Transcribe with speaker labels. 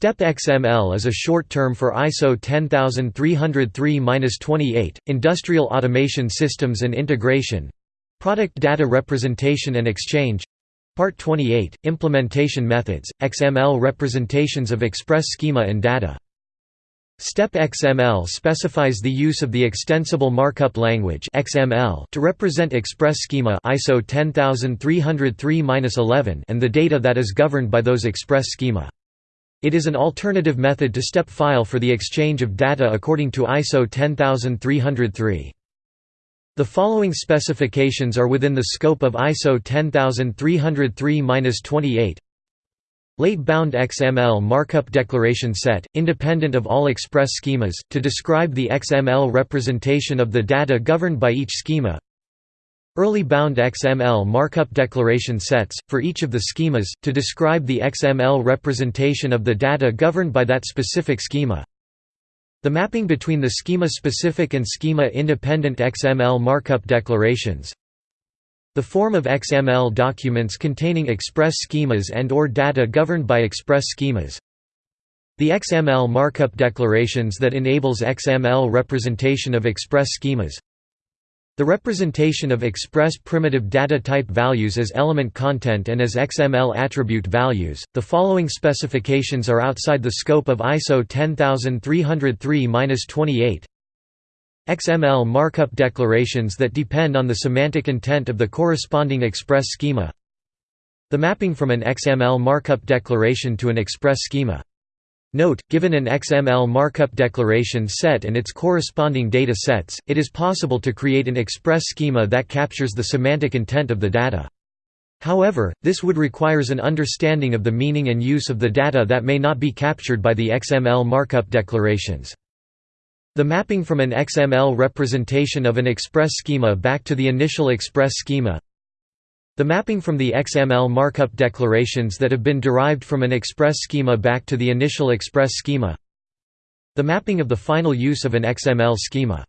Speaker 1: STEP XML is a short term for ISO 10303-28, Industrial Automation Systems and Integration Product Data Representation and Exchange Part 28, Implementation Methods, XML representations of express schema and data STEP XML specifies the use of the Extensible Markup Language (XML) to represent express schema ISO 10303-11 and the data that is governed by those express schema. It is an alternative method to STEP file for the exchange of data according to ISO 10303. The following specifications are within the scope of ISO 10303-28 Late bound XML markup declaration set, independent of all express schemas, to describe the XML representation of the data governed by each schema. Early bound XML markup declaration sets, for each of the schemas, to describe the XML representation of the data governed by that specific schema. The mapping between the schema-specific and schema-independent XML markup declarations the form of XML documents containing express schemas and or data governed by express schemas. The XML markup declarations that enables XML representation of express schemas. The representation of express primitive data type values as element content and as XML attribute values. The following specifications are outside the scope of ISO 10303-28. XML markup declarations that depend on the semantic intent of the corresponding express schema The mapping from an XML markup declaration to an express schema. Note, given an XML markup declaration set and its corresponding data sets, it is possible to create an express schema that captures the semantic intent of the data. However, this would requires an understanding of the meaning and use of the data that may not be captured by the XML markup declarations. The mapping from an XML representation of an express schema back to the initial express schema The mapping from the XML markup declarations that have been derived from an express schema back to the initial express schema. The mapping of the final use of an XML schema